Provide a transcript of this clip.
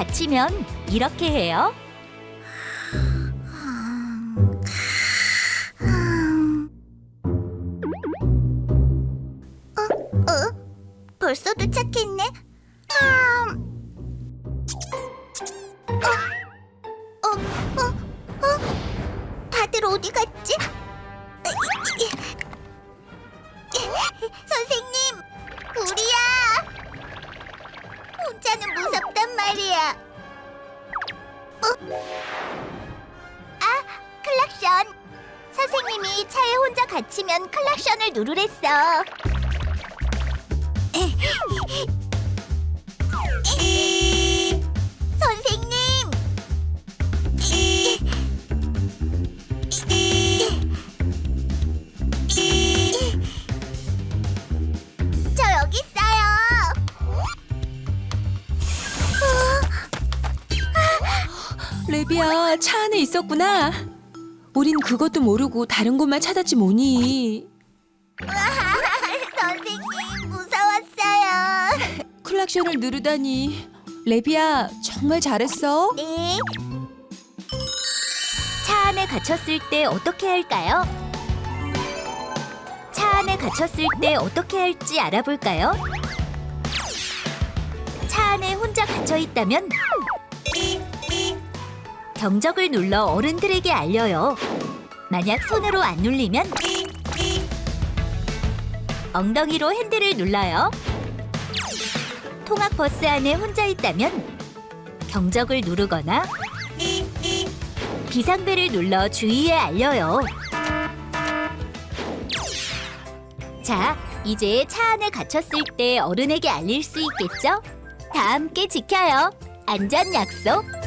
갇히면 이렇게 해요. 어? 벌써 도착했네? 아... 어? 어? 어? 어? 혼자는. 어? 아, 클락션. 선생님이 차에 혼자 갇히면 클락션을 누르랬어. 레비야, 차 안에 있었구나. 우린 그것도 모르고 다른 곳만 찾았지 뭐니. 선생님 무서웠어요. 클락션을 누르다니. 레비야, 정말 잘했어. 네. 차 안에 갇혔을 때 어떻게 할까요? 차 안에 갇혔을 때 어떻게 할지 알아볼까요? 차 안에 혼자 갇혀 있다면 경적을 눌러 어른들에게 알려요. 만약 손으로 안 눌리면 엉덩이로 핸들을 눌러요. 통학 버스 안에 혼자 있다면 경적을 누르거나 비상벨을 눌러 주위에 알려요. 자, 이제 차 안에 갇혔을 때 어른에게 알릴 수 있겠죠? 다 함께 지켜요. 안전 약속.